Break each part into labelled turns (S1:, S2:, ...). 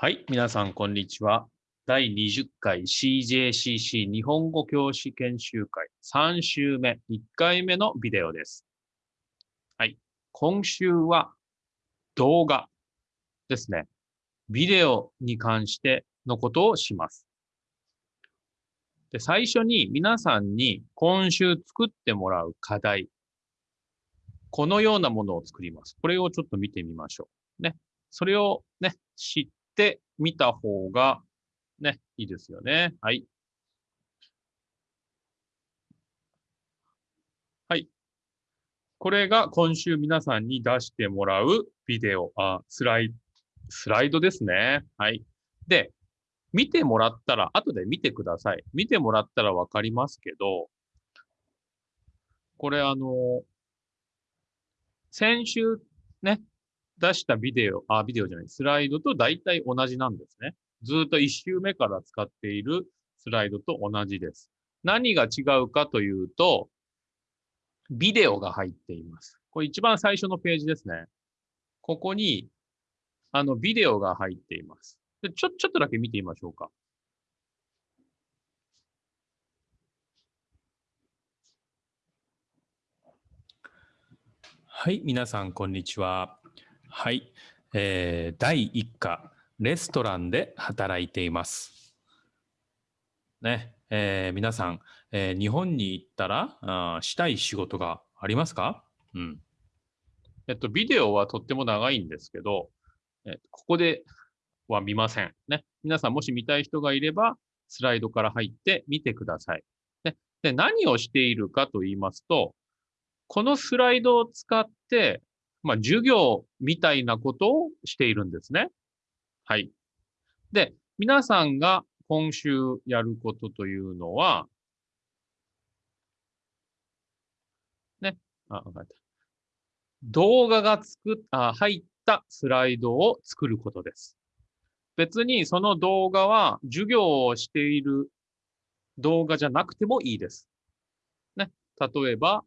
S1: はい、皆さん、こんにちは。第20回 CJCC 日本語教師研修会3週目、1回目のビデオです。はい、今週は動画ですね。ビデオに関してのことをします。で最初に皆さんに今週作ってもらう課題、このようなものを作ります。これをちょっと見てみましょう。ね。それをね、知ってみた方がね、いいですよね。はい。はい。これが今週皆さんに出してもらうビデオ、あ、スライド、スライドですね。はい。で、見てもらったら、後で見てください。見てもらったらわかりますけど、これあの、先週ね、出したビデオ、あ、ビデオじゃない、スライドと大体同じなんですね。ずっと1週目から使っているスライドと同じです。何が違うかというと、ビデオが入っています。これ一番最初のページですね。ここに、あの、ビデオが入っています。でちょ、ちょっとだけ見てみましょうか。はい、皆さん、こんにちは。はい、えー、第1課、レストランで働いています。ね、えー皆さん、えー日本に行ったらあしたい仕事がありますか？うん。えっと、ビデオはとっても長いんですけど、えっとここでは見ません。ね。皆さんもし見たい人がいれば、スライドから入って見てください。ね、で、何をしているかと言いますと、このスライドを使って、まあ、授業みたいなことをしているんですね。はい。で、皆さんが今週やることというのは、ね、あ、わかった。動画が作っ、あ、入ったスライドを作ることです。別にその動画は授業をしている動画じゃなくてもいいです。ね。例えば、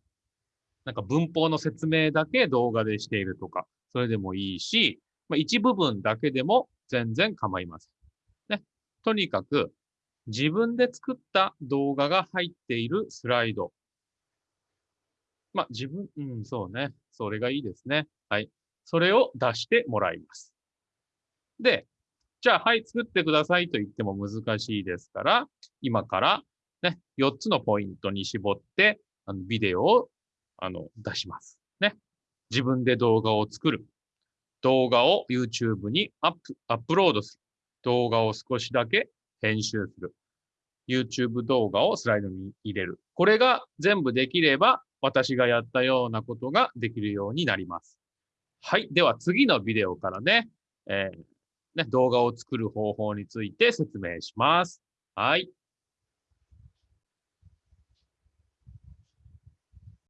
S1: なんか文法の説明だけ動画でしているとか、それでもいいし、まあ、一部分だけでも全然構いません。ね。とにかく、自分で作った動画が入っているスライド。まあ、自分、うん、そうね。それがいいですね。はい。それを出してもらいます。で、じゃあ、はい、作ってくださいと言っても難しいですから、今からね、4つのポイントに絞って、あのビデオをあの出します。ね。自分で動画を作る。動画を YouTube にアップ、アップロードする。動画を少しだけ編集する。YouTube 動画をスライドに入れる。これが全部できれば、私がやったようなことができるようになります。はい。では次のビデオからね、えーね、動画を作る方法について説明します。はい。